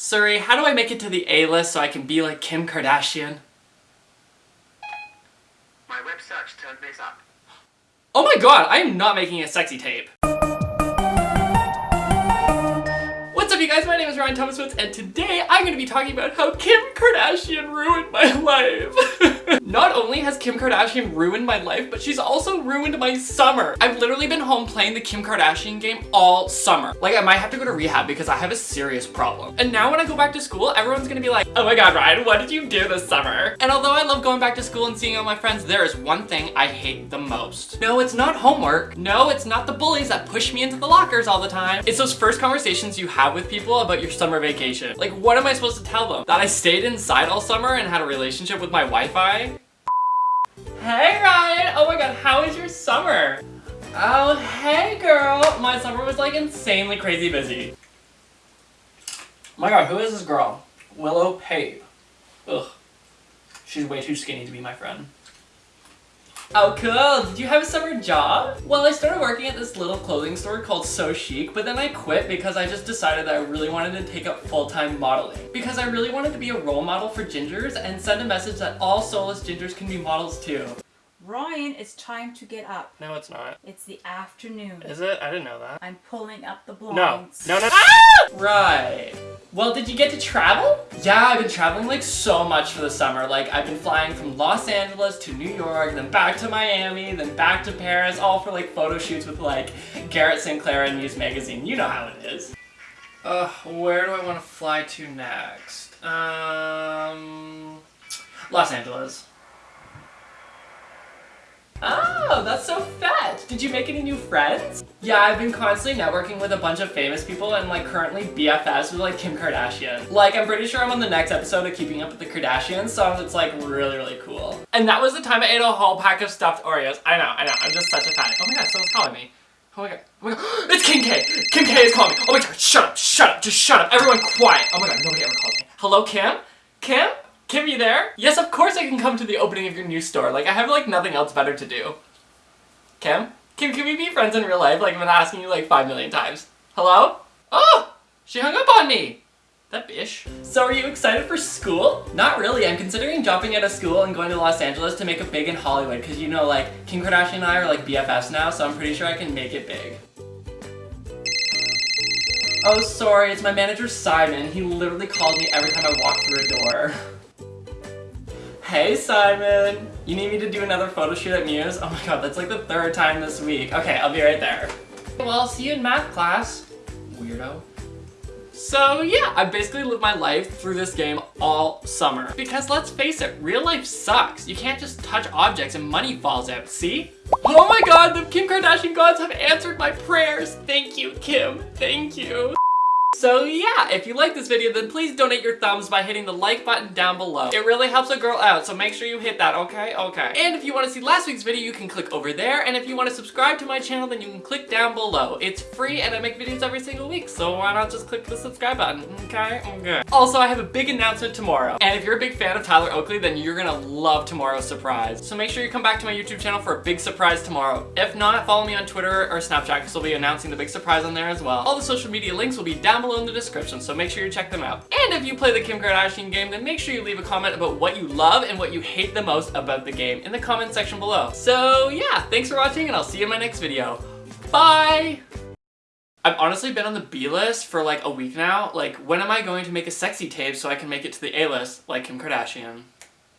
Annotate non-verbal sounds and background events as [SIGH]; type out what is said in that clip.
Siri, how do I make it to the A-list so I can be like Kim Kardashian? My web search turned this up. Oh my god, I am not making a sexy tape. Up you guys, my name is Ryan Thomas Woods and today I'm going to be talking about how Kim Kardashian ruined my [LAUGHS] life. [LAUGHS] Not only has Kim Kardashian ruined my life, but she's also ruined my summer. I've literally been home playing the Kim Kardashian game all summer. Like I might have to go to rehab because I have a serious problem. And now when I go back to school, everyone's gonna be like, oh my god Ryan, what did you do this summer? And although I love going back to school and seeing all my friends, there is one thing I hate the most. No, it's not homework. No, it's not the bullies that push me into the lockers all the time. It's those first conversations you have with people about your summer vacation. Like what am I supposed to tell them? That I stayed inside all summer and had a relationship with my Wi-Fi? Hey Ryan! Oh my god, how was your summer? Oh, hey girl! My summer was like insanely crazy busy. My god, who is this girl? Willow Pape. Ugh. She's way too skinny to be my friend. Oh cool, did you have a summer job? Well, I started working at this little clothing store called So Chic, but then I quit because I just decided that I really wanted to take up full-time modeling. Because I really wanted to be a role model for gingers and send a message that all soulless gingers can be models too. Ryan, it's time to get up. No, it's not. It's the afternoon. Is it? I didn't know that. I'm pulling up the No. blinds. No, no. Ah! Right. Well, did you get to travel? Yeah, I've been traveling like so much for the summer. Like I've been flying from Los Angeles to New York, then back to Miami, then back to Paris, all for like photo shoots with like Garrett Sinclair and Muse Magazine. You know how it is. Uh, where do I want to fly to next? Um, Los Angeles. Oh, that's so fat! Did you make any new friends? Yeah, I've been constantly networking with a bunch of famous people and like currently BFFs with like Kim Kardashian. Like I'm pretty sure I'm on the next episode of Keeping Up with the Kardashians, so it's like really, really cool. And that was the time I ate a whole pack of stuffed Oreos. I know, I know, I'm just such a fan. Oh my god, someone's calling me. Oh my god, oh my god, [GASPS] it's Kim K! Kim K is calling me! Oh my god, shut up, shut up, just shut up, everyone quiet! Oh my god, nobody ever calls me. Hello, Kim? Kim? Kim, you there? Yes, of course I can come to the opening of your new store. Like, I have like nothing else better to do. Kim? Kim, can we be friends in real life? Like, I've been asking you like five million times. Hello? Oh! She hung up on me! That bitch. So are you excited for school? Not really. I'm considering dropping out of school and going to Los Angeles to make it big in Hollywood because you know like Kim Kardashian and I are like BFFs now so I'm pretty sure I can make it big. Oh sorry, it's my manager Simon. He literally calls me every time I walk through a door. [LAUGHS] Hey Simon! You need me to do another photo shoot at Muse? Oh my god, that's like the third time this week. Okay, I'll be right there. Well, I'll see you in math class. Weirdo. So yeah, I basically lived my life through this game all summer. Because let's face it, real life sucks. You can't just touch objects and money falls out, see? Oh my god, the Kim Kardashian gods have answered my prayers. Thank you, Kim. Thank you. So yeah, if you like this video, then please donate your thumbs by hitting the like button down below. It really helps a girl out, so make sure you hit that, okay? Okay. And if you want to see last week's video, you can click over there, and if you want to subscribe to my channel, then you can click down below. It's free, and I make videos every single week, so why not just click the subscribe button, okay? Okay. Also, I have a big announcement tomorrow, and if you're a big fan of Tyler Oakley, then you're gonna love tomorrow's surprise. So make sure you come back to my YouTube channel for a big surprise tomorrow. If not, follow me on Twitter or Snapchat, because we'll be announcing the big surprise on there as well. All the social media links will be down below in the description, so make sure you check them out. And if you play the Kim Kardashian game, then make sure you leave a comment about what you love and what you hate the most about the game in the comment section below. So yeah, thanks for watching and I'll see you in my next video. Bye! I've honestly been on the B list for like a week now. Like, when am I going to make a sexy tape so I can make it to the A list like Kim Kardashian?